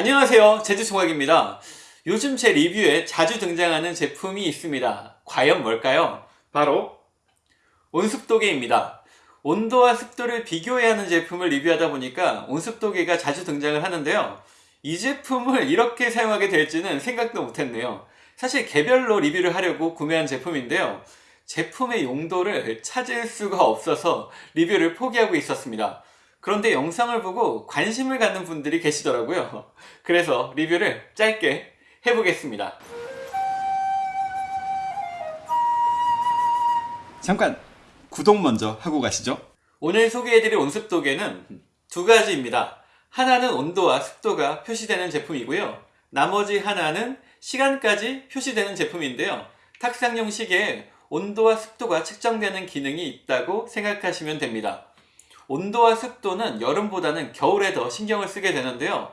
안녕하세요. 제주총각입니다. 요즘 제 리뷰에 자주 등장하는 제품이 있습니다. 과연 뭘까요? 바로 온습도계입니다. 온도와 습도를 비교해야 하는 제품을 리뷰하다 보니까 온습도계가 자주 등장을 하는데요. 이 제품을 이렇게 사용하게 될지는 생각도 못했네요. 사실 개별로 리뷰를 하려고 구매한 제품인데요. 제품의 용도를 찾을 수가 없어서 리뷰를 포기하고 있었습니다 그런데 영상을 보고 관심을 갖는 분들이 계시더라고요. 그래서 리뷰를 짧게 해보겠습니다. 잠깐 구독 먼저 하고 가시죠. 오늘 소개해드릴 온습 도계는 두 가지입니다. 하나는 온도와 습도가 표시되는 제품이고요. 나머지 하나는 시간까지 표시되는 제품인데요. 탁상용 시계에 온도와 습도가 측정되는 기능이 있다고 생각하시면 됩니다 온도와 습도는 여름보다는 겨울에 더 신경을 쓰게 되는데요.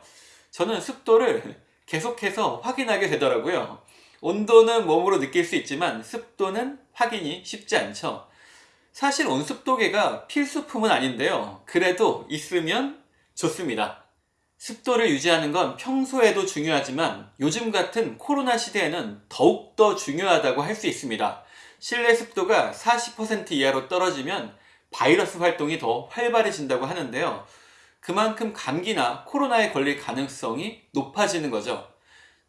저는 습도를 계속해서 확인하게 되더라고요. 온도는 몸으로 느낄 수 있지만 습도는 확인이 쉽지 않죠. 사실 온습도계가 필수품은 아닌데요. 그래도 있으면 좋습니다. 습도를 유지하는 건 평소에도 중요하지만 요즘 같은 코로나 시대에는 더욱더 중요하다고 할 수 있습니다. 실내 습도가 40% 이하로 떨어지면 바이러스 활동이 더 활발해진다고 하는데요. 그만큼 감기나 코로나에 걸릴 가능성이 높아지는 거죠.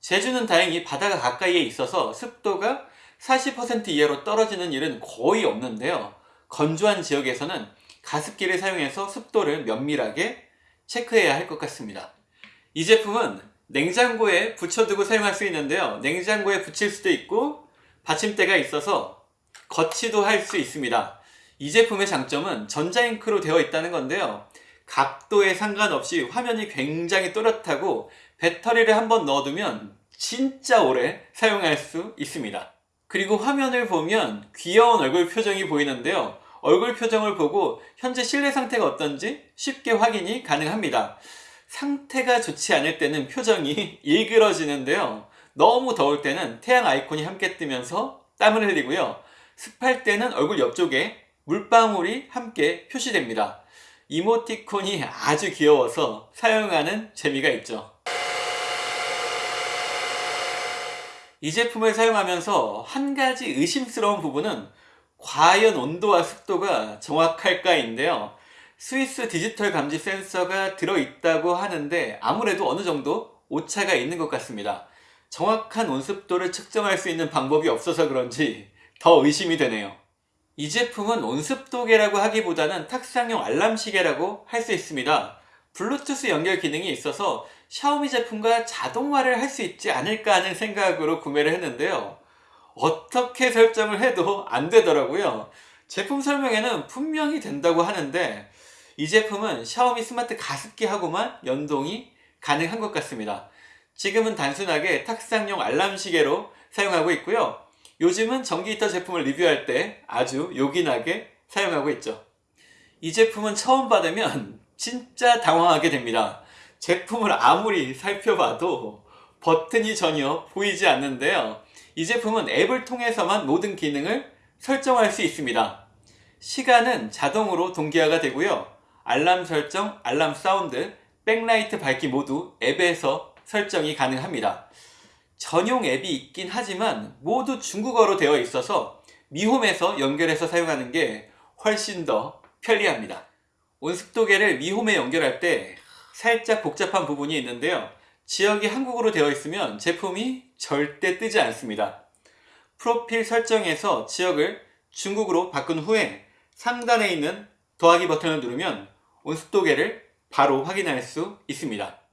제주는 다행히 바다가 가까이에 있어서 습도가 40% 이하로 떨어지는 일은 거의 없는데요. 건조한 지역에서는 가습기를 사용해서 습도를 면밀하게 체크해야 할 것 같습니다. 이 제품은 냉장고에 붙여두고 사용할 수 있는데요. 냉장고에 붙일 수도 있고 받침대가 있어서 거치도 할 수 있습니다. 이 제품의 장점은 전자잉크로 되어 있다는 건데요. 각도에 상관없이 화면이 굉장히 또렷하고 배터리를 한번 넣어두면 진짜 오래 사용할 수 있습니다. 그리고 화면을 보면 귀여운 얼굴 표정이 보이는데요. 얼굴 표정을 보고 현재 실내 상태가 어떤지 쉽게 확인이 가능합니다. 상태가 좋지 않을 때는 표정이 일그러지는데요. 너무 더울 때는 태양 아이콘이 함께 뜨면서 땀을 흘리고요. 습할 때는 얼굴 옆쪽에 물방울이 함께 표시됩니다. 이모티콘이 아주 귀여워서 사용하는 재미가 있죠. 이 제품을 사용하면서 한 가지 의심스러운 부분은 과연 온도와 습도가 정확할까인데요. 스위스 디지털 감지 센서가 들어있다고 하는데 아무래도 어느 정도 오차가 있는 것 같습니다. 정확한 온습도를 측정할 수 있는 방법이 없어서 그런지 더 의심이 되네요. 이 제품은 온습도계라고 하기보다는 탁상용 알람시계라고 할 수 있습니다. 블루투스 연결 기능이 있어서 샤오미 제품과 자동화를 할 수 있지 않을까 하는 생각으로 구매를 했는데요. 어떻게 설정을 해도 안 되더라고요. 제품 설명에는 분명히 된다고 하는데 이 제품은 샤오미 스마트 가습기하고만 연동이 가능한 것 같습니다. 지금은 단순하게 탁상용 알람시계로 사용하고 있고요. 요즘은 전기 히터 제품을 리뷰할 때 아주 요긴하게 사용하고 있죠. 이 제품은 처음 받으면 진짜 당황하게 됩니다. 제품을 아무리 살펴봐도 버튼이 전혀 보이지 않는데요. 이 제품은 앱을 통해서만 모든 기능을 설정할 수 있습니다. 시간은 자동으로 동기화가 되고요. 알람 설정, 알람 사운드, 백라이트 밝기 모두 앱에서 설정이 가능합니다. 전용 앱이 있긴 하지만 모두 중국어로 되어 있어서 미홈에서 연결해서 사용하는 게 훨씬 더 편리합니다. 온습도계를 미홈에 연결할 때 살짝 복잡한 부분이 있는데요. 지역이 한국어로 되어 있으면 제품이 절대 뜨지 않습니다. 프로필 설정에서 지역을 중국으로 바꾼 후에 상단에 있는 더하기 버튼을 누르면 온습도계를 바로 확인할 수 있습니다.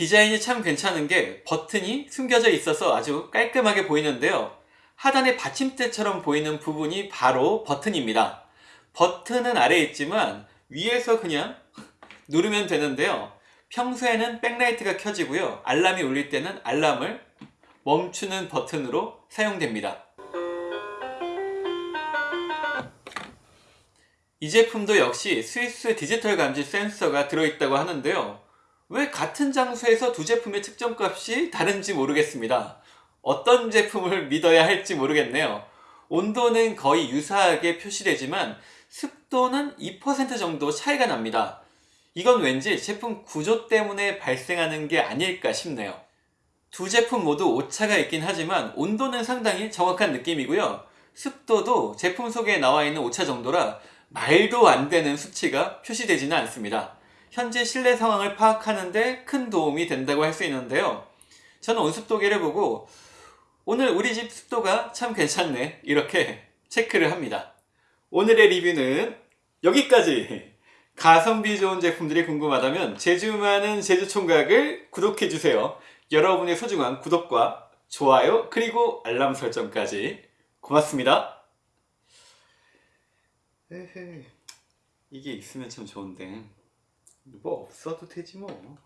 디자인이 참 괜찮은 게 버튼이 숨겨져 있어서 아주 깔끔하게 보이는데요. 하단에 받침대처럼 보이는 부분이 바로 버튼입니다. 버튼은 아래에 있지만 위에서 그냥 누르면 되는데요. 평소에는 백라이트가 켜지고요. 알람이 울릴 때는 알람을 멈추는 버튼으로 사용됩니다. 이 제품도 역시 스위스 디지털 감지 센서가 들어있다고 하는데요. 왜 같은 장소에서 두 제품의 측정값이 다른지 모르겠습니다. 어떤 제품을 믿어야 할지 모르겠네요. 온도는 거의 유사하게 표시되지만 습도는 2% 정도 차이가 납니다. 이건 왠지 제품 구조 때문에 발생하는 게 아닐까 싶네요. 두 제품 모두 오차가 있긴 하지만 온도는 상당히 정확한 느낌이고요. 습도도 제품 소개에 나와 있는 오차 정도라 말도 안 되는 수치가 표시되지는 않습니다. 현재 실내 상황을 파악하는데 큰 도움이 된다고 할 수 있는데요. 저는 온습도계를 보고 오늘 우리 집 습도가 참 괜찮네 이렇게 체크를 합니다. 오늘의 리뷰는 여기까지! 가성비 좋은 제품들이 궁금하다면 제주 많은 제주 총각을 구독해주세요. 여러분의 소중한 구독과 좋아요 그리고 알람 설정까지 고맙습니다. 에헤, 이게 있으면 참 좋은데 뭐 없어도 되지 뭐.